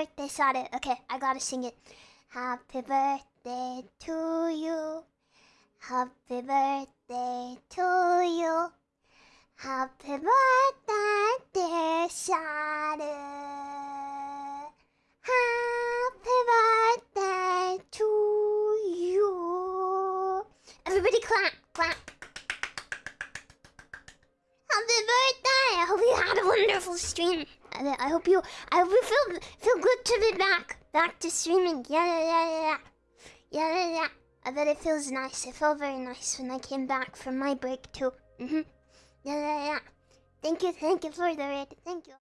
birthday Sada. Okay, I gotta sing it. Happy birthday to you. Happy birthday to you. Happy birthday, dear Sada. Happy birthday to you. Everybody clap, clap. Happy birthday! I hope you had a wonderful stream. I, hope you, I hope you feel feel good to be back, back to streaming. Yeah, yeah, yeah, yeah, yeah, yeah, yeah. I bet it feels nice. It felt very nice when I came back from my break too. Mhm. Yeah, yeah, yeah. Thank you, thank you for the raid. Thank you.